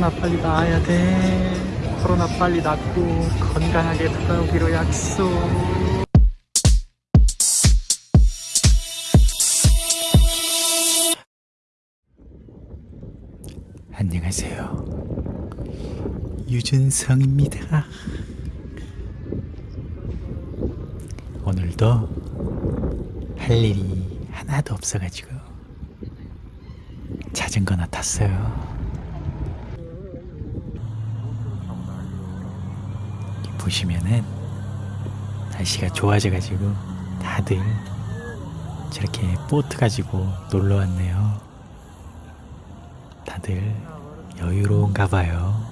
코로나 빨리 나아야 돼. 코로나 빨리 낫고 건강하게 돌아오기로 약속. 안녕하세요. 유준성입니다. 오늘도 할 일이 하나도 없어가지고 자전거나 탔어요. 보시면은 날씨가 좋아져가지고 다들 저렇게 보트 가지고 놀러 왔네요. 다들 여유로운가 봐요.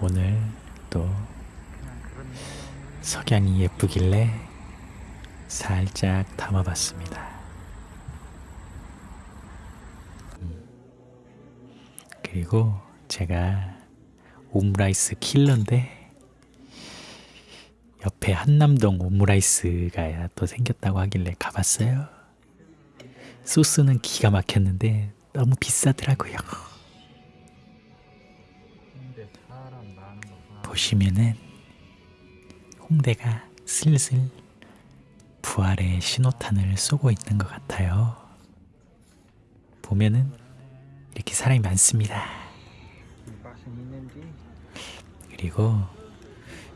오늘 또 석양이 예쁘길래 살짝 담아봤습니다. 음. 그리고 제가 오므라이스 킬러인데 옆에 한남동 오므라이스가 또 생겼다고 하길래 가봤어요. 소스는 기가 막혔는데 너무 비싸더라고요. 보시면은 홍대가 슬슬 부활의 신호탄을 쏘고 있는 것 같아요. 보면은 이렇게 사람이 많습니다. 그리고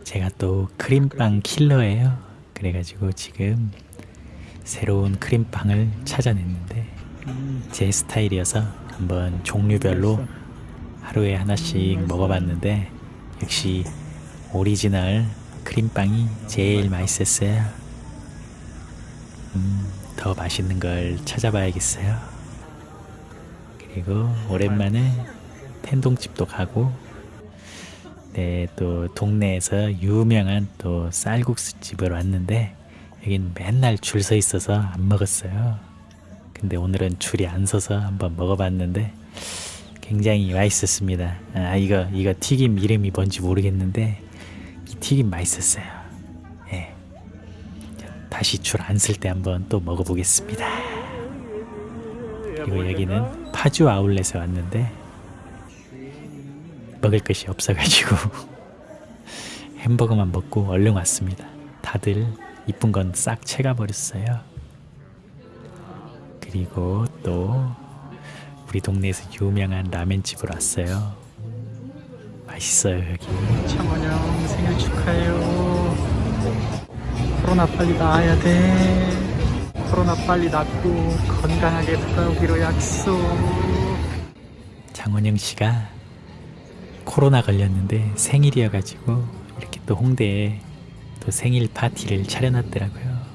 제가 또 크림빵 킬러예요. 그래가지고 지금 새로운 크림빵을 찾아냈는데 제 스타일이어서 한번 종류별로 하루에 하나씩 먹어봤는데 역시 오리지널 크림빵이 제일 맛있었어요. 음, 더 맛있는 걸 찾아봐야겠어요. 그리고 오랜만에 텐동집도 가고 네, 또 동네에서 유명한 또 쌀국수 집을 왔는데 여긴 맨날 줄 서 있어서 안 먹었어요. 근데 오늘은 줄이 안 서서 한번 먹어봤는데 굉장히 맛있었습니다. 아 이거 이거 튀김 이름이 뭔지 모르겠는데 이 튀김 맛있었어요. 예. 다시 줄 안 쓸 때 한번 또 먹어보겠습니다. 그리고 여기는 파주 아울렛에 왔는데 먹을 것이 없어가지고 햄버거만 먹고 얼른 왔습니다. 다들 이쁜 건 싹 채가 버렸어요. 그리고 또 우리 동네에서 유명한 라멘집으로 왔어요. 맛있어요 여기. 창원형 생일 축하해요. 코로나 빨리 나아야 돼. 코로나 빨리 낫고 건강하게 돌아오기로 약속. 장원영 씨가 코로나 걸렸는데 생일이어가지고 이렇게 또 홍대에 또 생일 파티를 차려놨더라고요.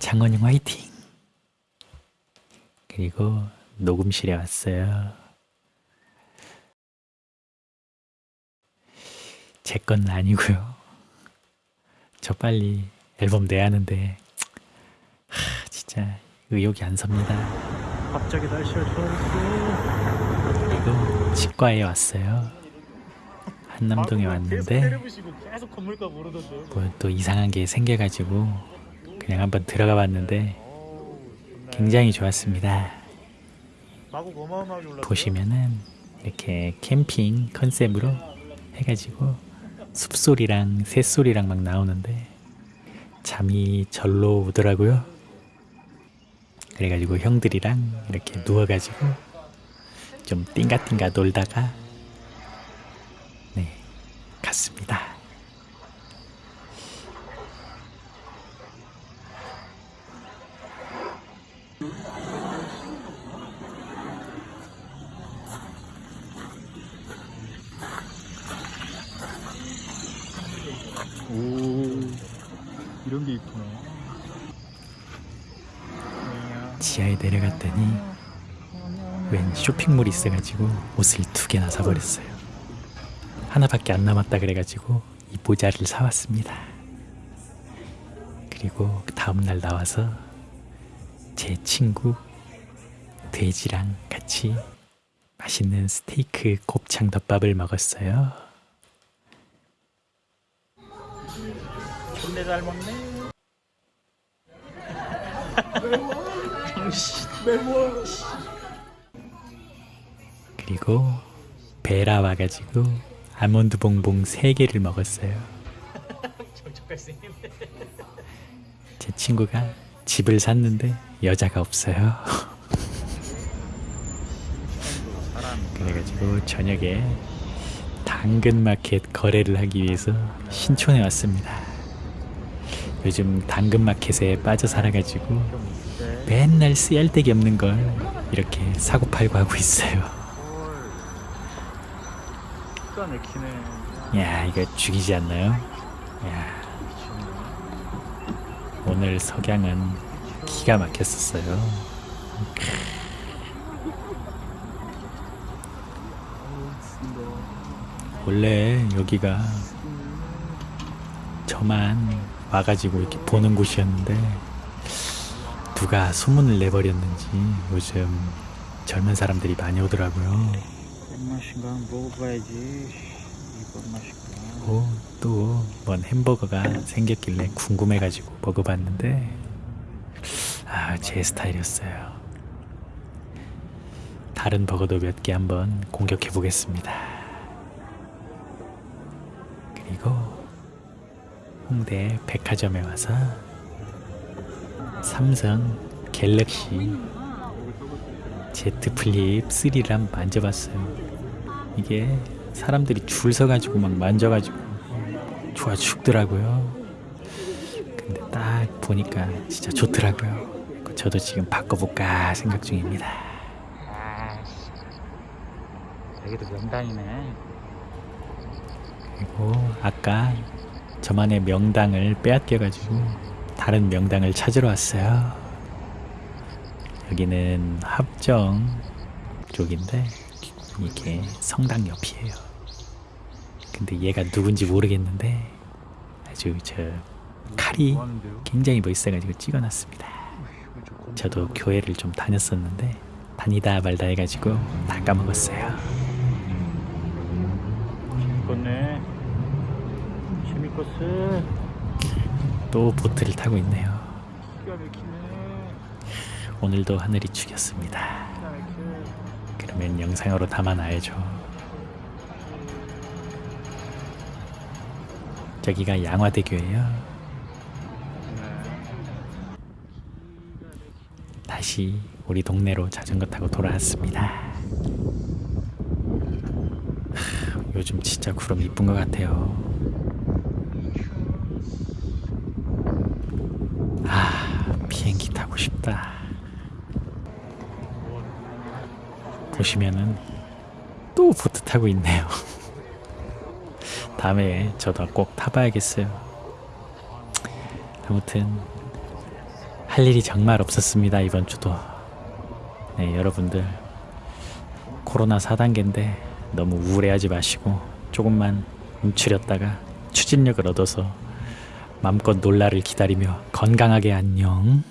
장원영 화이팅! 그리고 녹음실에 왔어요. 제 건 아니고요. 저 빨리 앨범 내야 하는데 하, 진짜 의욕이 안 섭니다. 갑자기 날씨가 좋아졌어. 그리고 치과에 왔어요. 한남동에 왔는데 뭐 또 이상한 게 생겨가지고 그냥 한번 들어가 봤는데 굉장히 좋았습니다. 보시면은 이렇게 캠핑 컨셉으로 해가지고 숲소리랑 새소리랑 막 나오는데 잠이 절로 오더라고요. 그래가지고 형들이랑 이렇게 누워가지고 좀 띵가띵가 놀다가 네 갔습니다. 오 이런 게 있구나. 지하에 내려갔더니 웬 쇼핑몰이 있어가지고 옷을 두 개나 사버렸어요. 하나밖에 안 남았다 그래가지고 이 모자를 사왔습니다. 그리고 그 다음날 나와서 제 친구 돼지랑 같이 맛있는 스테이크 곱창 덮밥을 먹었어요. 존내 잘 먹네. 그리고 베라 와가지고 아몬드 봉봉 3개를 먹었어요. 제 친구가 집을 샀는데 여자가 없어요. 그래가지고 저녁에 당근마켓 거래를 하기 위해서 신촌에 왔습니다. 요즘 당근마켓에 빠져 살아가지고 맨날 쓰잘데기 없는 걸 이렇게 사고 팔고 하고 있어요. 기가 막히네. 야 이거 죽이지 않나요? 야 오늘 석양은 기가 막혔었어요. 원래 여기가 저만 와가지고 이렇게 보는 곳이었는데 누가 소문을 내버렸는지 요즘 젊은 사람들이 많이 오더라고요. 맛인가 한번 먹어봐야지. 이런 맛인가. 오, 또 뭔 햄버거가 생겼길래 궁금해가지고 먹어봤는데 아, 제 스타일이었어요. 다른 버거도 몇 개 한번 공격해 보겠습니다. 그리고 현대 백화점에 와서 삼성 갤럭시 Z 플립 3를 한번 만져봤어요. 이게 사람들이 줄 서가지고 막 만져가지고 좋아 죽더라고요. 근데 딱 보니까 진짜 좋더라고요. 저도 지금 바꿔볼까 생각 중입니다. 여기도 명당이네. 그리고 아까 저만의 명당을 빼앗겨가지고 다른 명당을 찾으러 왔어요. 여기는 합정 쪽인데 이게 성당 옆이에요. 근데 얘가 누군지 모르겠는데 아주 저 칼이? 굉장히 멋있어가지고 찍어놨습니다. 저도 교회를 좀 다녔었는데 다니다 말다 해가지고 다 까먹었어요. 재밌겠네. 재밌겠어. 또 보트를 타고 있네요. 오늘도 하늘이 죽였습니다. 그러면 영상으로 담아놔야죠. 저기가 양화대교예요. 네. 다시 우리 동네로 자전거 타고 돌아왔습니다. 하, 요즘 진짜 구름 이쁜 것 같아요. 아, 비행기 타고 싶다. 보시면은 또 보트 타고 있네요. 다음에 저도 꼭 타봐야겠어요. 아무튼 할 일이 정말 없었습니다 이번 주도. 네 여러분들 코로나 4단계인데 너무 우울해하지 마시고 조금만 움츠렸다가 추진력을 얻어서 마음껏 놀라를 기다리며 건강하게 안녕.